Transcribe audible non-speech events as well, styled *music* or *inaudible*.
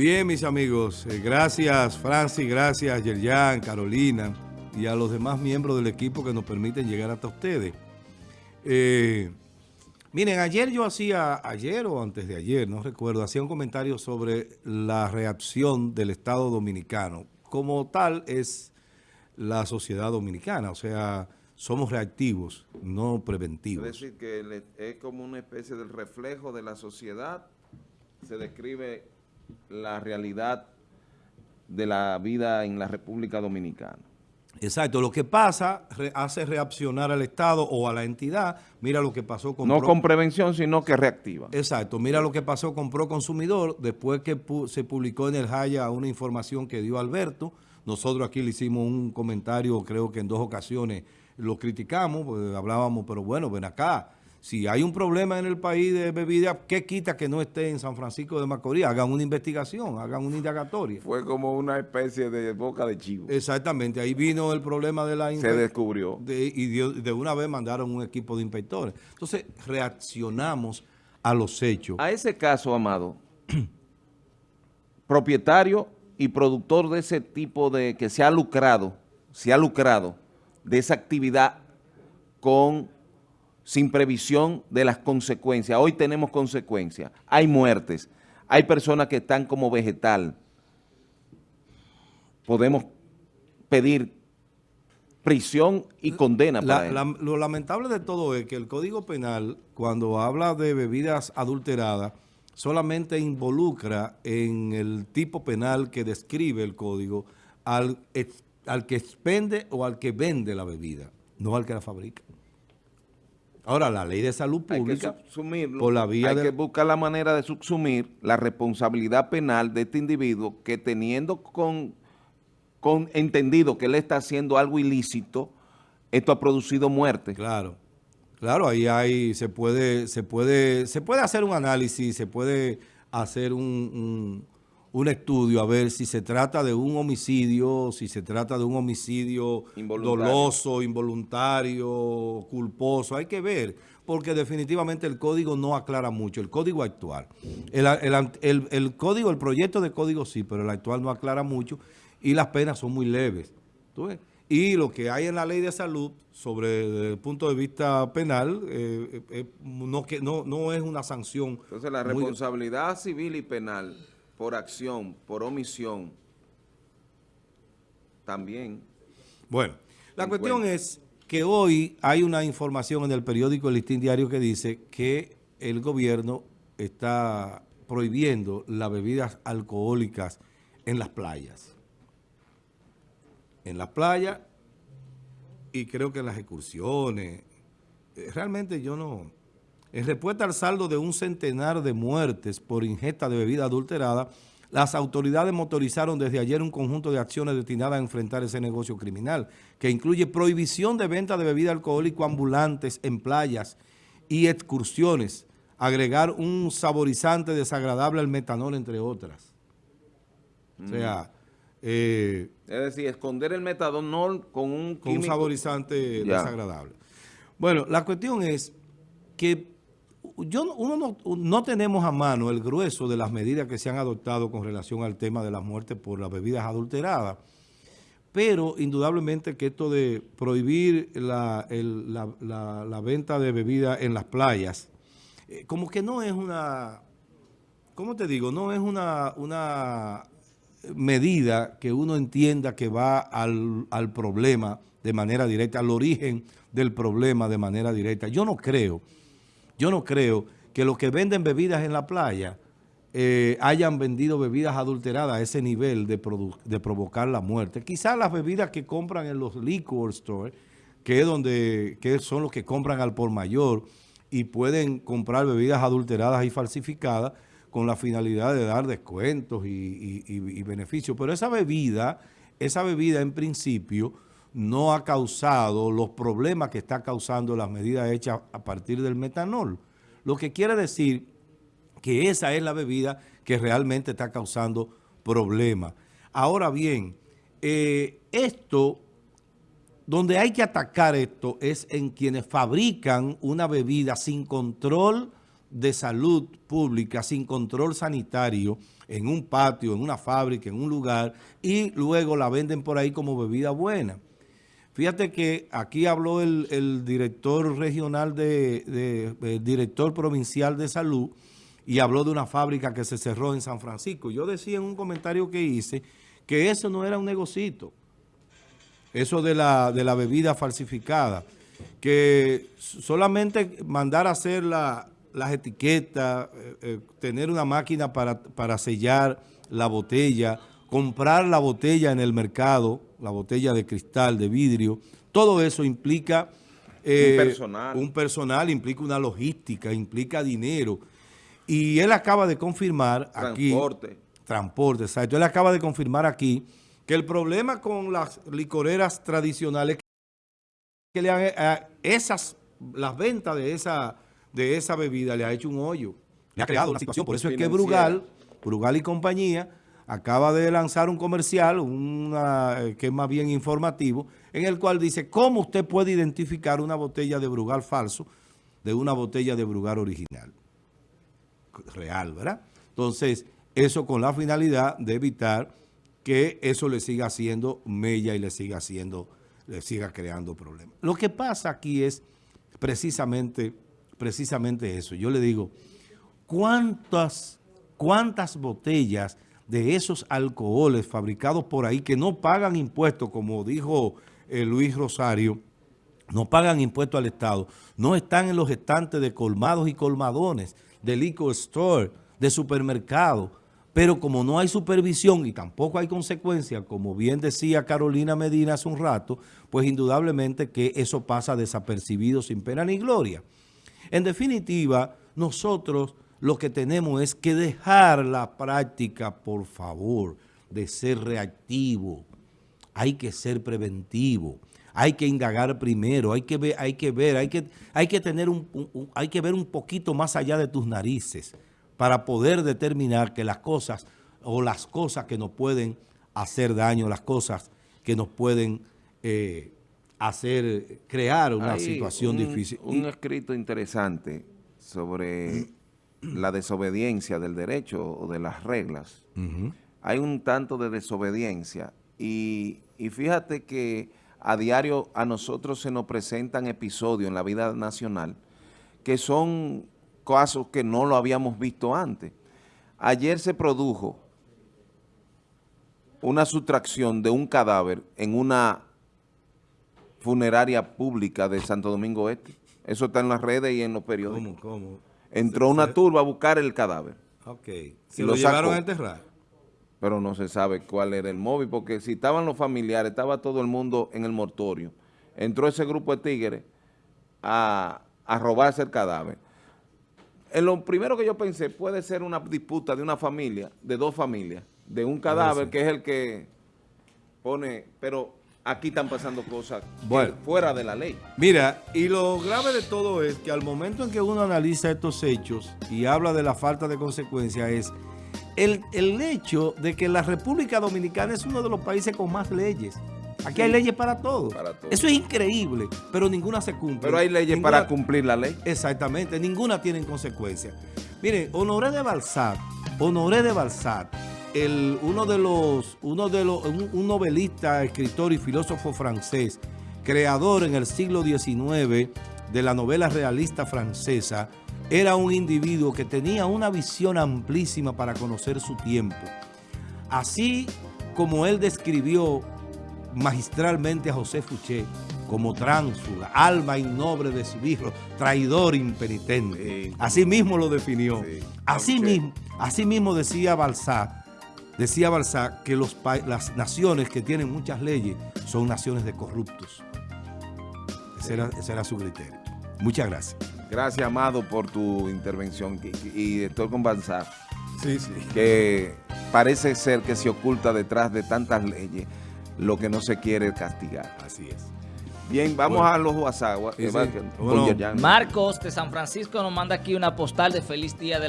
Bien, mis amigos, eh, gracias Francis, gracias Yerjan, Carolina y a los demás miembros del equipo que nos permiten llegar hasta ustedes. Eh, miren, ayer yo hacía, ayer o antes de ayer, no recuerdo, hacía un comentario sobre la reacción del Estado Dominicano. Como tal es la sociedad dominicana, o sea, somos reactivos, no preventivos. Es decir, que es como una especie del reflejo de la sociedad, se describe la realidad de la vida en la República Dominicana. Exacto, lo que pasa hace reaccionar al Estado o a la entidad. Mira lo que pasó con... No con prevención, sino que reactiva. Exacto, mira lo que pasó con Proconsumidor después que se publicó en el Jaya una información que dio Alberto. Nosotros aquí le hicimos un comentario, creo que en dos ocasiones lo criticamos, pues hablábamos, pero bueno, ven acá, si hay un problema en el país de bebidas, ¿qué quita que no esté en San Francisco de Macorís? Hagan una investigación, hagan una indagatoria. Fue como una especie de boca de chivo. Exactamente, ahí vino el problema de la... Se descubrió. y de, una vez mandaron un equipo de inspectores. Entonces, reaccionamos a los hechos. A ese caso, Amado, *clears throat* propietario y productor de ese tipo de... que se ha lucrado, se ha lucrado de esa actividad con sin previsión de las consecuencias. Hoy tenemos consecuencias, hay muertes, hay personas que están como vegetal. Podemos pedir prisión y condena para lo lamentable de todo es que el Código Penal, cuando habla de bebidas adulteradas, solamente involucra en el tipo penal que describe el Código al, al que expende o al que vende la bebida, no al que la fabrica. Ahora, la ley de salud pública, por la vía hay que buscar la manera de subsumir la responsabilidad penal de este individuo que teniendo con, con entendido que él está haciendo algo ilícito, esto ha producido muerte. Claro, claro, ahí hay, se puede, se puede, se puede hacer un análisis, se puede hacer un un estudio a ver si se trata de un homicidio, si se trata de un homicidio doloso, involuntario, culposo. Hay que ver, porque definitivamente el código no aclara mucho, el código actual. El, código, el proyecto de código sí, pero el actual no aclara mucho y las penas son muy leves. Y lo que hay en la ley de salud, sobre el punto de vista penal, eh, eh, no, que, no, no es una sanción. Entonces la responsabilidad civil y penal por acción, por omisión, también. Bueno, la cuestión es que hoy hay una información en el periódico El Listín Diario que dice que el gobierno está prohibiendo las bebidas alcohólicas en las playas. En las playas y creo que en las excursiones. Eh, realmente yo no... En respuesta al saldo de un centenar de muertes por ingesta de bebida adulterada, las autoridades motorizaron desde ayer un conjunto de acciones destinadas a enfrentar ese negocio criminal, que incluye prohibición de venta de bebida alcohólica ambulantes en playas y excursiones, agregar un saborizante desagradable al metanol, entre otras. O sea... Eh, es decir, esconder el metanol con un, con un saborizante desagradable. Bueno, la cuestión es que yo, uno no, tenemos a mano el grueso de las medidas que se han adoptado con relación al tema de la muerte por las bebidas adulteradas, pero indudablemente que esto de prohibir la, venta de bebidas en las playas, eh, como que no es una, ¿cómo te digo? No es una, una medida que uno entienda que va al, al problema de manera directa, al origen del problema de manera directa. Yo no creo yo no creo que los que venden bebidas en la playa eh, hayan vendido bebidas adulteradas a ese nivel de, provocar la muerte. Quizás las bebidas que compran en los liquor stores, que, es donde, son los que compran al por mayor y pueden comprar bebidas adulteradas y falsificadas con la finalidad de dar descuentos y, y beneficios. Pero esa bebida, esa bebida en principio no ha causado los problemas que está causando las medidas hechas a partir del metanol. Lo que quiere decir que esa es la bebida que realmente está causando problemas. Ahora bien, eh, esto, donde hay que atacar esto es en quienes fabrican una bebida sin control de salud pública sin control sanitario en un patio, en una fábrica, en un lugar, y luego la venden por ahí como bebida buena. Fíjate que aquí habló el, director regional de, director provincial de salud y habló de una fábrica que se cerró en San Francisco. Yo decía en un comentario que hice que eso no era un negocito, eso de la, de la bebida falsificada, que solamente mandar a hacer la, las etiquetas, eh, eh, tener una máquina para, para sellar la botella, comprar la botella en el mercado, la botella de cristal, de vidrio, todo eso implica... Eh, un personal. Un personal, implica una logística, implica dinero. Y él acaba de confirmar aquí... Transporte. Transporte, exacto. Él acaba de confirmar aquí que el problema con las licoreras tradicionales que le han, esas, las ventas de esa de esa bebida le ha hecho un hoyo. Le ha creado una situación. Por eso es que Brugal, Brugal y compañía, acaba de lanzar un comercial, una, eh, que es más bien informativo, en el cual dice cómo usted puede identificar una botella de Brugal falso de una botella de Brugal original. Real, ¿verdad? Entonces, eso con la finalidad de evitar que eso le siga haciendo mella y le siga haciendo, le siga creando problemas. Lo que pasa aquí es precisamente precisamente eso. Yo le digo, ¿cuántas, cuántas botellas de esos alcoholes fabricados por ahí que no pagan impuestos, como dijo eh, Luis Rosario, no pagan impuestos al Estado, no están en los estantes de colmados y colmadones, de liquor store, de supermercado, pero como no hay supervisión y tampoco hay consecuencia, como bien decía Carolina Medina hace un rato, pues indudablemente que eso pasa desapercibido sin pena ni gloria. En definitiva, nosotros lo que tenemos es que dejar la práctica, por favor, de ser reactivo. Hay que ser preventivo. Hay que indagar primero, hay que ver, hay que ver, hay que, hay que tener un, hay que ver un poquito más allá de tus narices para poder determinar que las cosas o las cosas que nos pueden hacer daño, las cosas que nos pueden eh, hacer, crear una situación difícil. Un escrito interesante sobre *clears throat* la desobediencia del derecho o de las reglas. Hay un tanto de desobediencia y, y fíjate que a diario a nosotros se nos presentan episodios en la vida nacional que son casos que no lo habíamos visto antes. Ayer se produjo una sustracción de un cadáver en una funeraria pública de Santo Domingo Este. Eso está en las redes y en los periódicos. ¿Cómo? ¿Cómo? Entró una turba a buscar el cadáver. Ok. ¿Se lo, llevaron a enterrar? Pero no se sabe cuál era el móvil, porque si estaban los familiares, estaba todo el mundo en el mortorio. Entró ese grupo de tigres a, robarse el cadáver. En lo primero que yo pensé, puede ser una disputa de una familia, de dos familias, de un cadáver que es el que pone, pero aquí están pasando cosas fuera de la ley. Mira, y lo grave de todo es que al momento en que uno analiza estos hechos y habla de la falta de consecuencia es el, hecho de que la República Dominicana es uno de los países con más leyes. Aquí hay leyes para todo. Eso es increíble, pero ninguna se cumple. Pero hay leyes para cumplir la ley. Exactamente, ninguna tiene consecuencias. Miren, Honoré de Balzac, Honoré de Balzac, el, uno de los, uno de los, un, novelista, escritor y filósofo francés, creador en el siglo XIX de la novela realista francesa, era un individuo que tenía una visión amplísima para conocer su tiempo. Así como él describió magistralmente a José Fouché como tránsfuga, alma innoble de su hijo, traidor impenitente. Así mismo lo definió. Así, mismo, así mismo decía Balzac Decía Balzac que los las naciones que tienen muchas leyes son naciones de corruptos. Ese, era, su criterio. Muchas gracias. Gracias, Amado, por tu intervención. Y, estoy con Balzac. Sí, sí. Que parece ser que se oculta detrás de tantas leyes lo que no se quiere castigar. Así es. Bien, vamos a los WhatsApp. Marcos de San Francisco nos manda aquí una postal de feliz día de